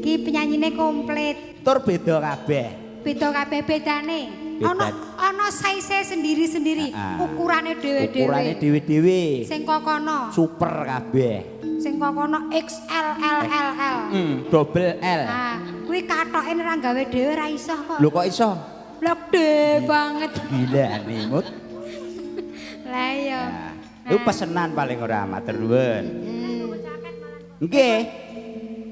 Iki penyanyine komplit. Tur beda kabeh. Beda kabeh bedane. Beda. Ana ana size sendiri-sendiri, Ah. ukurane dhewe-dhewe. Ukurane dhewe-dhewe. Sing kokono, Super kabeh. sing kokono XL L L L. Hmm, double L. Nah, kuwi katoke ora gawe dhewe ora iso kok. Lho kok iso? Lah gede banget. Gila nih, Mut. Lah iya. Nah, Lu pesenan paling ora matur nuwun. Hmm. Nggih.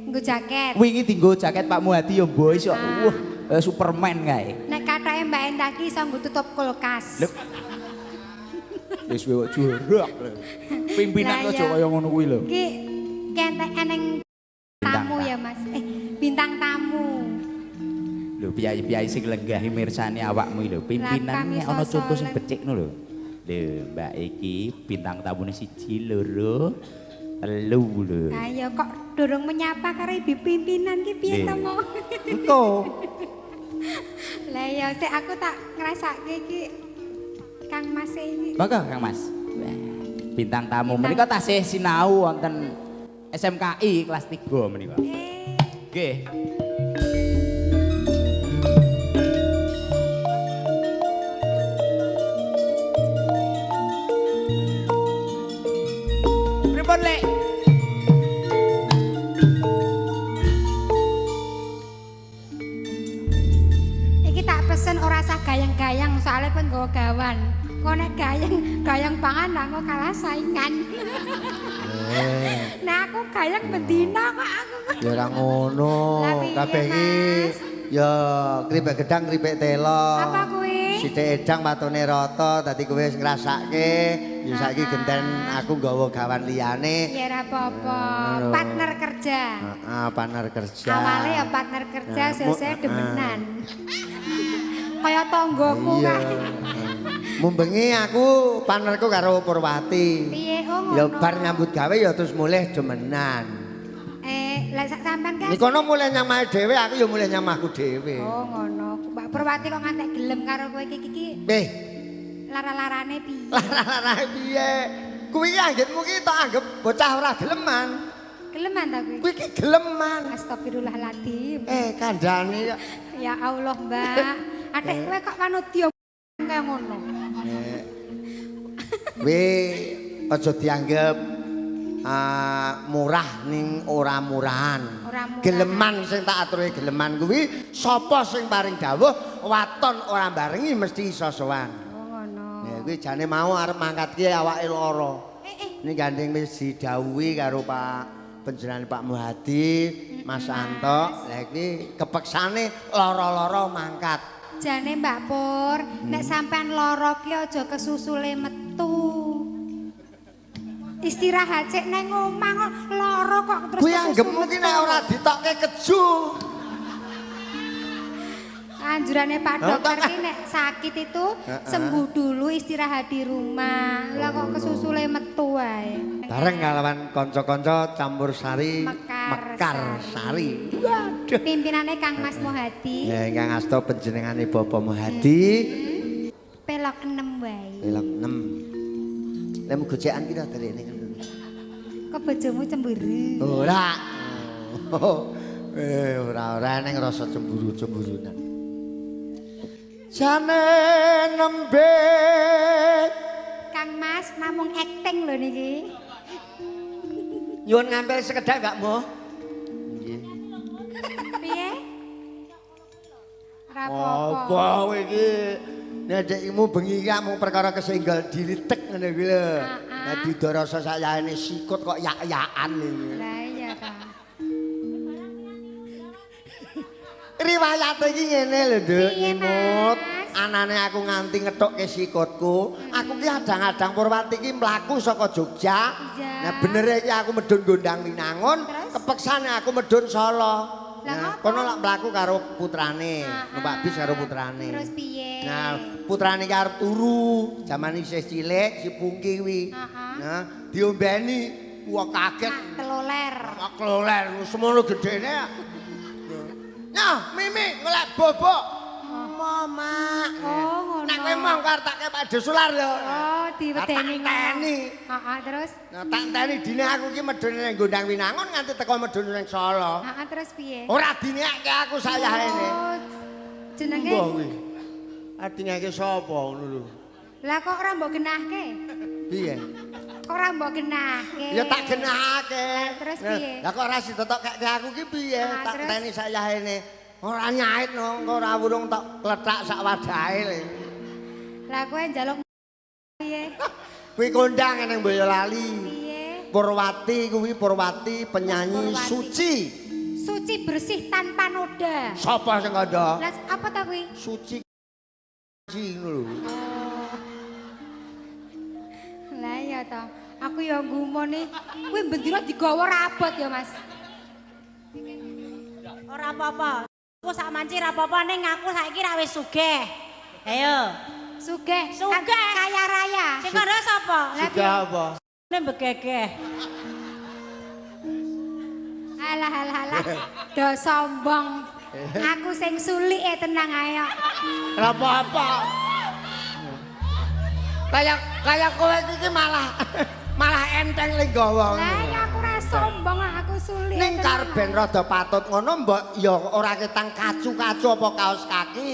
Nggo jaket. Wingi dienggo jaket Pak Muhadi ya mbok iso. Ah. Wah, eh, Superman kae. Nek katoke Mbak Endah ki iso nggo tutup kulkas. Lho. Wis wewok jorok lho. Pimpinan aja iya. kaya ngono kuwi lho. Ki kentek eneng tamu ya Mas. Eh, bintang tamu. Lho piyayi-piyayi sing lenggahi mirsani awakmu iki lho. Pimpinan kami nek ana contoh sing becik lho. Lho, Mbak iki bintang tamune siji, loro, telu lho. Ayo kok durung menyapa karo ibu pimpinan ki piye to mau? Engko. Lah ya sik aku tak ngrasake iki Kang Mas iki. Monggo Kang Mas. Bintang tamu menika tasih sinau wonten SMKI kelas 3 menika. Eh, Nggih. Pripun, Lek? Gawan. Kok nek gayang, gayang pangan lah kok kalah saingan. Eh, nah aku gayang bendina kok aku. ya ora ngono. Kabeh iki ya kripik gedang kripik telo. Apa kuwi? Sithik edang matone rata dadi kowe wis ngrasake. Ya saiki genten aku nggawa gawan liyane. Ya ora apa-apa. Partner kerja. Heeh, partner kerja. Awalnya ya partner kerja, mu- demenan. Kaya tonggoku Iya. Mumbengi aku partnerku karo Purwati. Piye oh Ya bar nyambut gawe ya terus mulih demenan. Eh, lah sak sampean kan. Nikono mulih nyamahe dhewe, aku ya mulih nyamahku dhewe. Oh ngono. Mbak Purwati kok ngantek gelem karo kowe iki iki Eh, lara-larane piye? lara-lara piye? Kuwi ki anggitmu ki tak anggap bocah ora geleman. Geleman ta kowe? Kuwi ki geleman. Astagfirullahaladzim. Eh, kandhane ya. Ya Allah, Mbak. Adik kowe kok manut dia kaya ngono. Kowe aja dianggap ah, murah ning ora murahan. Geleman sing tak aturke geleman kuwi sapa sing paring dawuh waton ora barengi mesti iso sowan. Oh ngono. Ya kuwi jane mau arep mangkatke awake lara. Eh eh, Ini gandeng wis didhawuhi karo Pak penjenengan Pak Muhadi, Mas Anto. Lah iki kepeksane lara-lara mangkat. Jane Mbak Pur, nek sampean lara ki aja kesusule metu. Istirahat sik nang omah kok lara kok terus Kuwi kesusu anggapmu ki nek metu. ora ditokke keju. Anjurane Pak Oh, dokter ki nek sakit itu sembuh dulu istirahat di rumah. Lah kok kesusule metu wae. Bareng kalawan kanca-kanca campur sari Mekar sari. Pimpinannya Kang Mas Mohadi. Ya ingkang asta panjenengane Bapak Muhadi. Pelok enem wae. Pelok 6. Lek gojekan kita dari ini. Kok bojomu cemburu? Ora. Oh. Eh ora ora neng rasa cemburu-cemburunan. Jane nembe Kang Mas namung acting lho niki. Nyuwun ngambil sekedhak gak mo? Nggih. Piye? Ora Apa apa-apa. kowe iki? Nek dekmu bengi iki mung perkara kesenggal dilitek ngene kuwi lho. Ah, ah. Nek didoroso sayane sikut kok yak-yakan iki. Lah iya ta. Riwayat iki ngene lho, Nduk, nyimut. Mas? Anane aku nganti ngethokke sikutku. Aku ki adang-adang Purwati ki mlaku saka Jogja. Iya. Nah, bener iki aku medun Gondang Winangun, kepeksane aku medun Solo. Nah, kono lak mlaku karo putrane, numpak bis karo putrane. Terus piye? Nah, putrane ki arep turu, jaman isih cilik si Pungki kuwi. Ah, ah. Nah, diombeni, wah kaget. Ah, teloler. Wah kloler semono gedene. Nyah, Mimi golek bobok. Oh, Mak. Oh, ngono. Nek kowe mau kartake Pak Desular lho. Oh, diwedeni Tak teni. Heeh, terus Nah, tak teni dine aku ki medhone ning Gondang Winangun nganti teko medhone ning Solo. Heeh, terus piye? Ora dinekke aku sayahene. Oh, jenenge Mbah kuwi. Adingake sapa ngono lho. Lah kok ora mbok genahke? Piye? Kok ora mbok genahke? Ya tak genahake. Terus piye? Lah kok ora sitotok kek aku ki piye? Tak terus? teni sayahene. Ora nyait no, engko ora wurung tok kletak sak wadahe le. Lah kowe njaluk piye? Kuwi kondang ning Boyolali. Piye? Purwati kuwi Purwati penyanyi Purwati. suci. Suci bersih tanpa noda. Sapa sing kandha? Lah apa ta kuwi? Suci Ji ngono lho. Lah iya to. Aku ya ngumone kuwi bendera digawa rabot ya, Mas. Ora apa-apa. Aku sak manci ora apa-apa ning aku saiki ra wis sugih. Ayo. Sugih, Sugih. kaya raya. Sing kandha sapa? Suka apa? Nek begegeh. Alah alah alah. Do sombong. Aku sing sulik e tenang ayo. Ora apa-apa. Kayak kayak kowe iki malah malah enteng le gawa. Lah ya aku ora sombong aku sulik. Ning karben rada patut ngono mbok ya ora ketang kacu-kacu apa kaos kaki.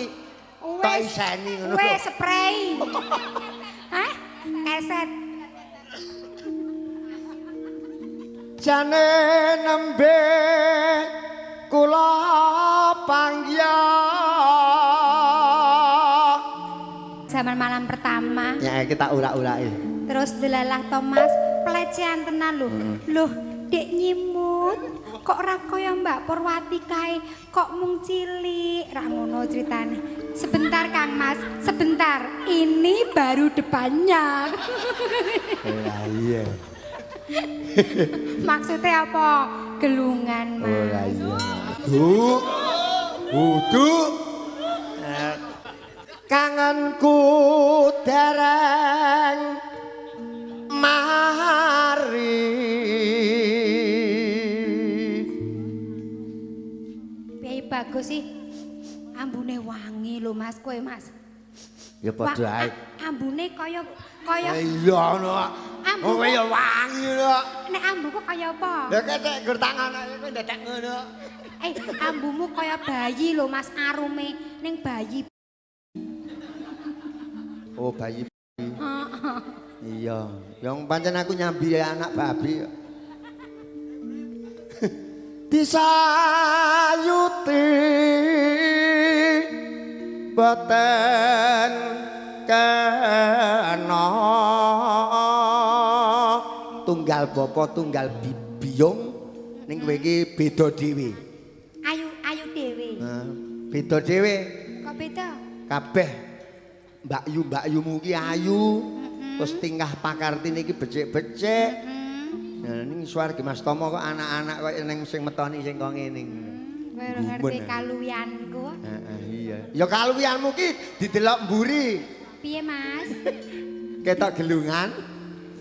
Wes, iseni ngono. Wes spray. Hah? Keset. Jane nembe kula pangya. Zaman malam pertama. Ya kita ulak-ulaki. Terus delalah Thomas pelecehan tenan lho. Loh, Dek nyimut. Kok ora kaya Mbak Purwati kae, kok mung cilik. Ra ngono ceritane. Sebentar Kang Mas, sebentar. Ini baru depannya. Lah iya. Maksudnya apa? Gelungan, Mas. Oh lah iya. Du. Udu. Eh, Kangenku dereng Bagus sih. Ambune wangi lho Mas kowe Mas. Ya padha ae. Wa- Ambune kaya kaya Iya ngono. Ambu. Oh ya wangi lho. nek ambuku kaya apa? Lah ketek gur tangan ae kowe ndadek ngono. Eh, ambumu kaya bayi lho Mas arume ning bayi. Oh bayi. Heeh. Iya, yang pancen aku nyambi anak babi. Disayuti boten kena tunggal bapa tunggal bibiyung ning kowe iki beda dhewe. Ayu ayu dhewe. Nah, beda dhewe Kok beda? kabeh Mbak Yu Mbak Yumu ki ayu terus tingkah pakartine iki becik-becik Hmm. Ning swarga Mas Tomo kok anak-anak kok ning sing metoni sing kok ngene Kowe ora ngerti kaluwianku. heeh iya ya kaluwianmu ki didelok mburi Piye Mas? ketok gelungan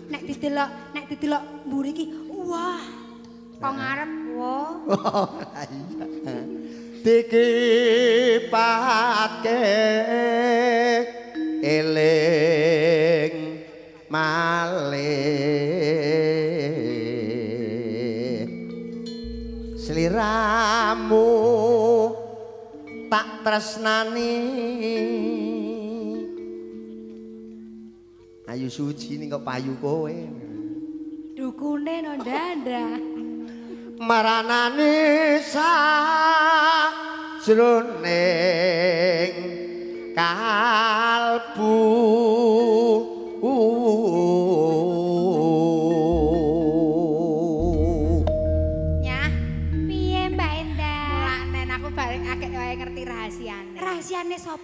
Nek didelok, nek didelok mburi iki, wah. Kok ngarep, wah. oh iya dikipatke eling malih sliramu tak tresnani. Ayu suci ning kok payu kowe? Dukune no dada. maranane sa jroning kalbu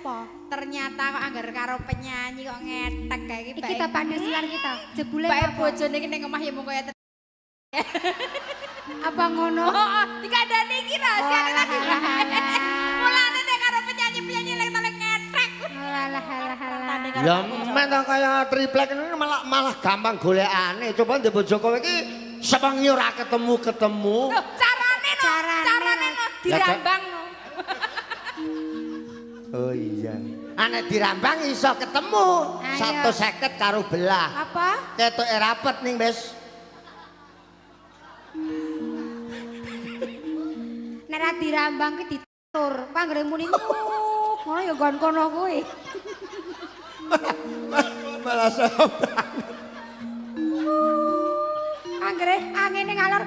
Sapa? Ternyata kok anggar karo penyanyi kok ngetek kayak iki Iki ta pandesulan kita. Jebule Bae apa? bojone iki ning omah ya mung kaya Apa ngono? Oh, oh, dikandani iki rahasiane Oh, lagi. Mulane nek karo penyanyi-penyanyi lek ngetek. Alah alah alah. ya men to kaya triplek ini malah malah gampang golekane coba ndek bojo kowe iki sewengi ora ketemu-ketemu Loh, carane no, Carane. carane no dirambang no. Oh iya. Anek dirambang iso ketemu Ayo. 150 karo belah. Apa? Ketoke rapet ning wis. Nek ra dirambang ki ditur. Panggere muni. Ngono ya nggon kono kuwi. Malah sombang. Anggere angine ngalor.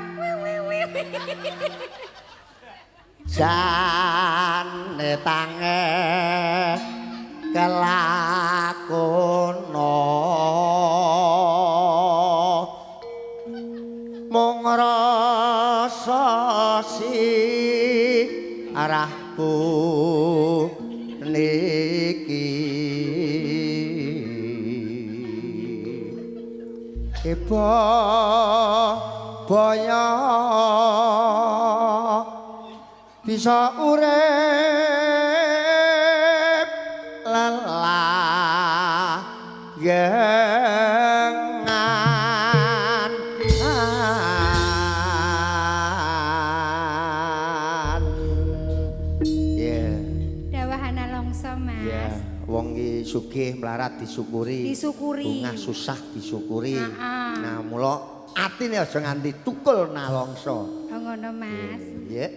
Jane tange kelakono mung rasa si arahku niki. Ibu boyo bisa urip. Lelah gengan ya Dawahana longso, Mas. ya wong iki sugih melarat disyukuri. Disyukuri. bungah susah disyukuri. Nah mula atine aja nganti tukul nalongso. Oh ngono, Mas. ya